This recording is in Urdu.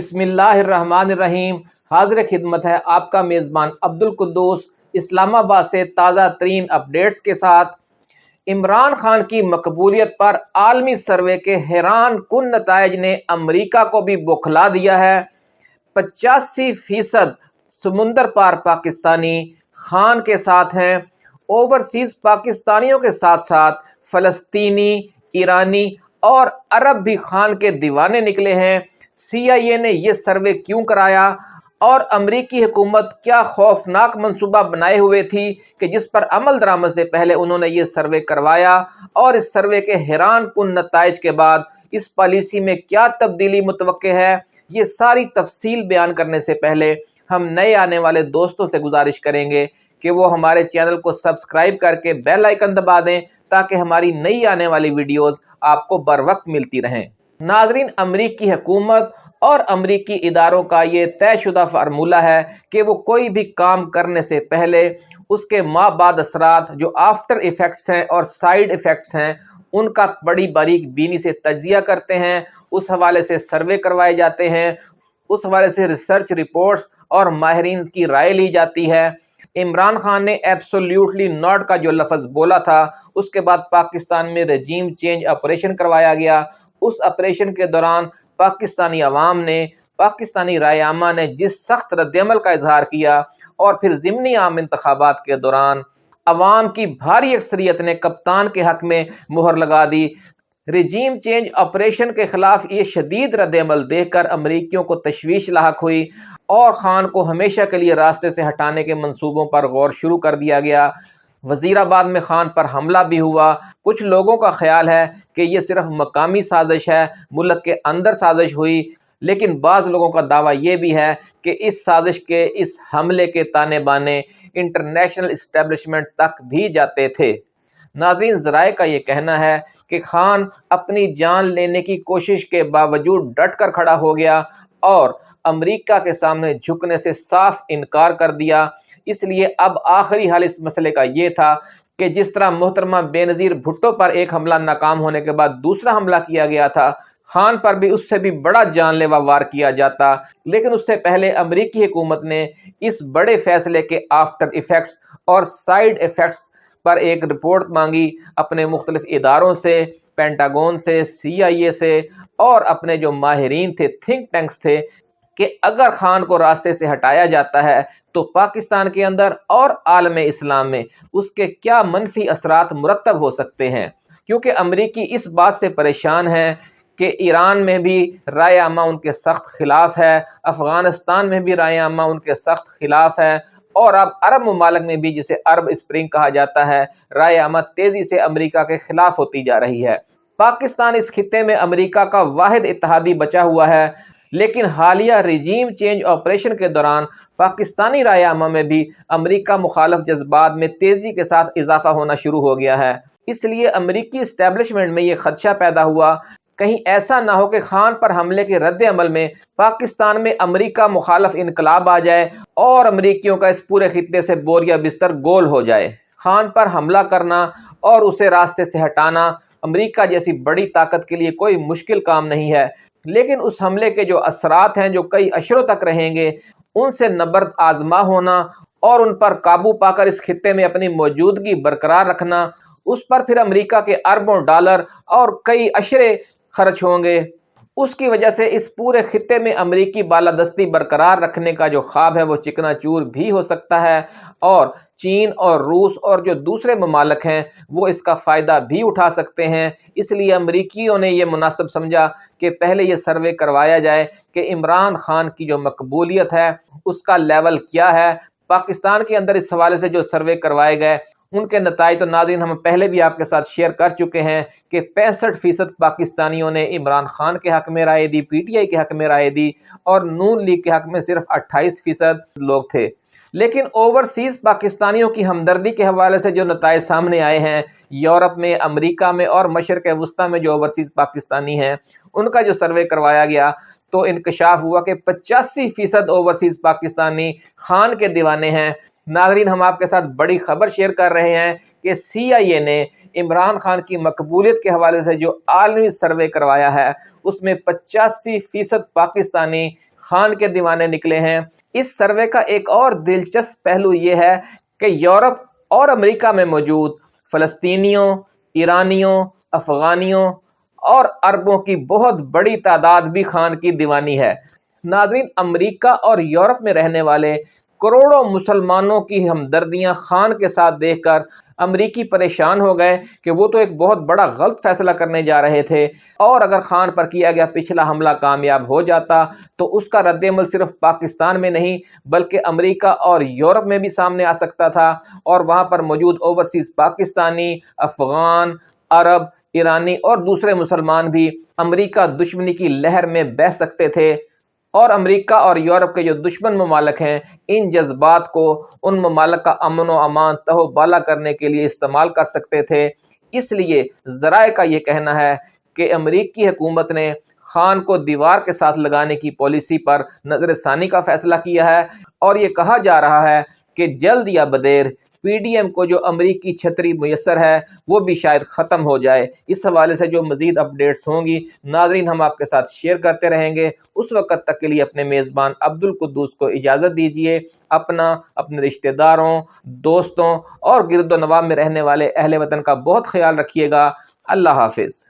بسم اللہ الرحمن الرحیم۔ حاضر خدمت ہے آپ کا میزبان عبد القدوس اسلام آباد سے تازہ ترین اپڈیٹس کے ساتھ۔ عمران خان کی مقبولیت پر عالمی سروے کے حیران کن نتائج نے امریکہ کو بھی بکھلا دیا ہے۔ پچاسی فیصد سمندر پار پاکستانی خان کے ساتھ ہیں۔ اوورسیز پاکستانیوں کے ساتھ ساتھ فلسطینی، ایرانی اور عرب بھی خان کے دیوانے نکلے ہیں۔ سی آئی اے نے یہ سروے کیوں کرایا؟ اور امریکی حکومت کیا خوفناک منصوبہ بنائے ہوئے تھی کہ جس پر عمل درآمد سے پہلے انہوں نے یہ سروے کروایا؟ اور اس سروے کے حیران کن نتائج کے بعد اس پالیسی میں کیا تبدیلی متوقع ہے؟ یہ ساری تفصیل بیان کرنے سے پہلے ہم نئے آنے والے دوستوں سے گزارش کریں گے کہ وہ ہمارے چینل کو سبسکرائب کر کے بیل آئیکن دبا دیں تاکہ ہماری نئی آنے والی ویڈیوز آپ کو بر وقت ملتی رہیں۔ ناظرین، امریکی حکومت اور امریکی اداروں کا یہ طے شدہ فارمولہ ہے کہ وہ کوئی بھی کام کرنے سے پہلے اس کے ماں بعد اثرات جو آفٹر ایفیکٹس ہیں اور سائیڈ ایفیکٹس ہیں، ان کا بڑی باریک بینی سے تجزیہ کرتے ہیں، اس حوالے سے سروے کروائے جاتے ہیں، اس حوالے سے ریسرچ رپورٹس اور ماہرین کی رائے لی جاتی ہے۔ عمران خان نے ایبسولیوٹلی ناٹ کا جو لفظ بولا تھا، اس کے بعد پاکستان میں رجیم چینج آپریشن کروایا گیا۔ اس آپریشن کے دوران پاکستانی عوام نے، پاکستانی رائے عامہ نے جس سخت رد عمل کا اظہار کیا اور پھر ضمنی عام انتخابات کے دوران عوام کی بھاری اکثریت نے کپتان کے حق میں مہر لگا دی۔ رجیم چینج آپریشن کے خلاف یہ شدید رد عمل دیکھ کر امریکیوں کو تشویش لاحق ہوئی اور خان کو ہمیشہ کے لیے راستے سے ہٹانے کے منصوبوں پر غور شروع کر دیا گیا۔ وزیر آباد میں خان پر حملہ بھی ہوا۔ کچھ لوگوں کا خیال ہے کہ یہ صرف مقامی سازش ہے، ملک کے اندر سازش ہوئی، لیکن بعض لوگوں کا دعویٰ یہ بھی ہے کہ اس سازش کے اس حملے کے تانے بانے انٹرنیشنل اسٹیبلشمنٹ تک بھی جاتے تھے۔ ناظرین، ذرائع کا یہ کہنا ہے کہ خان اپنی جان لینے کی کوشش کے باوجود ڈٹ کر کھڑا ہو گیا اور امریکہ کے سامنے جھکنے سے صاف انکار کر دیا۔ اس لیے اب آخری حال اس مسئلے کا یہ تھا کہ جس طرح محترمہ بے نظیر بھٹو پر ایک حملہ ناکام ہونے کے بعد دوسرا حملہ کیا گیا تھا، خان پر بھی اس سے بھی بڑا جان لیوا وار کیا جاتا۔ لیکن اس سے پہلے امریکی حکومت نے اس بڑے فیصلے کے آفٹر ایفیکٹس اور سائیڈ ایفیکٹس پر ایک رپورٹ مانگی۔ اپنے مختلف اداروں سے، پینٹاگون سے، سی آئی اے سے اور اپنے جو ماہرین تھے، تھنک ٹینکس تھے کہ اگر خان کو راستے سے ہٹایا جاتا ہے تو پاکستان کے اندر اور عالم اسلام میں اس کے کیا منفی اثرات مرتب ہو سکتے ہیں؟ کیونکہ امریکی اس بات سے پریشان ہیں کہ ایران میں بھی رائے عامہ ان کے سخت خلاف ہے، افغانستان میں بھی رائے عامہ ان کے سخت خلاف ہے اور اب عرب ممالک میں بھی جسے عرب اسپرنگ کہا جاتا ہے، رائے عامہ تیزی سے امریکہ کے خلاف ہوتی جا رہی ہے۔ پاکستان اس خطے میں امریکہ کا واحد اتحادی بچا ہوا ہے۔ لیکن حالیہ ریجیم چینج آپریشن کے دوران پاکستانی رائے عامہ میں بھی امریکہ مخالف جذبات میں تیزی کے ساتھ اضافہ ہونا شروع ہو گیا ہے۔ اس لیے امریکی اسٹیبلشمنٹ میں یہ خدشہ پیدا ہوا۔ کہیں ایسا نہ ہو کہ خان پر حملے کے رد عمل میں پاکستان میں امریکہ مخالف انقلاب آ جائے اور امریکیوں کا اس پورے خطے سے بوریا بستر گول ہو جائے۔ خان پر حملہ کرنا اور اسے راستے سے ہٹانا امریکہ جیسی بڑی طاقت کے لیے کوئی مشکل کام نہیں ہے۔ لیکن اس حملے کے جو اثرات ہیں، جو کئی اشروں تک رہیں گے، ان سے نبرد آزما ہونا اور ان پر قابو پا کر اس خطے میں اپنی موجودگی برقرار رکھنا، اس پر پھر امریکہ کے اربوں ڈالر اور کئی اشرے خرچ ہوں گے۔ اس کی وجہ سے اس پورے خطے میں امریکی بالادستی برقرار رکھنے کا جو خواب ہے، وہ چکنا چور بھی ہو سکتا ہے اور چین اور روس اور جو دوسرے ممالک ہیں، وہ اس کا فائدہ بھی اٹھا سکتے ہیں۔ اس لیے امریکیوں نے یہ مناسب سمجھا کہ پہلے یہ سروے کروایا جائے کہ عمران خان کی جو مقبولیت ہے، اس کا لیول کیا ہے۔ پاکستان کے اندر اس حوالے سے جو سروے کروائے گئے، ان کے نتائج تو ناظرین ہم پہلے بھی آپ کے ساتھ شیئر کر چکے ہیں کہ پینسٹھ فیصد پاکستانیوں نے عمران خان کے حق میں رائے دی، پی ٹی آئی کے حق میں رائے دی اور نون لیگ کے حق میں صرف اٹھائیس فیصد لوگ تھے۔ لیکن اوورسیز پاکستانیوں کی ہمدردی کے حوالے سے جو نتائج سامنے آئے ہیں، یورپ میں، امریکہ میں اور مشرق وسطی میں جو اوورسیز پاکستانی ہیں، ان کا جو سروے کروایا گیا تو انکشاف ہوا کہ پچاسی فیصد اوورسیز پاکستانی خان کے دیوانے ہیں۔ ناظرین، ہم آپ کے ساتھ بڑی خبر شیئر کر رہے ہیں کہ سی آئی اے نے عمران خان کی مقبولیت کے حوالے سے جو عالمی سروے کروایا ہے، اس میں پچاسی فیصد پاکستانی خان کے دیوانے نکلے ہیں۔ اس سروے کا ایک اور دلچسپ پہلو یہ ہے کہ یورپ اور امریکہ میں موجود فلسطینیوں، ایرانیوں، افغانیوں اور عربوں کی بہت بڑی تعداد بھی خان کی دیوانی ہے۔ ناظرین، امریکہ اور یورپ میں رہنے والے کروڑوں مسلمانوں کی ہمدردیاں خان کے ساتھ دیکھ کر امریکی پریشان ہو گئے کہ وہ تو ایک بہت بڑا غلط فیصلہ کرنے جا رہے تھے۔ اور اگر خان پر کیا گیا، پچھلا حملہ کامیاب ہو جاتا تو اس کا رد عمل صرف پاکستان میں نہیں، بلکہ امریکہ اور یورپ میں بھی سامنے آ سکتا تھا۔ اور وہاں پر موجود اوورسیز پاکستانی، افغان، عرب، ایرانی اور دوسرے مسلمان بھی امریکہ دشمنی کی لہر میں بہ سکتے تھے۔ اور امریکہ اور یورپ کے جو دشمن ممالک ہیں، ان جذبات کو ان ممالک کا امن و امان تہو بالا کرنے کے لیے استعمال کر سکتے تھے۔ اس لیے ذرائع کا یہ کہنا ہے کہ امریکی حکومت نے خان کو دیوار کے ساتھ لگانے کی پالیسی پر نظر ثانی کا فیصلہ کیا ہے اور یہ کہا جا رہا ہے کہ جلد یا بدیر پی ڈی ایم کو جو امریکی چھتری میسر ہے، وہ بھی شاید ختم ہو جائے۔ اس حوالے سے جو مزید اپڈیٹس ہوں گی، ناظرین ہم آپ کے ساتھ شیئر کرتے رہیں گے۔ اس وقت تک کے لیے اپنے میزبان عبد القدوس کو اجازت دیجیے اپنا، اپنے رشتہ داروں، دوستوں اور گرد و نواب میں رہنے والے اہل وطن کا بہت خیال رکھیے گا۔ اللہ حافظ۔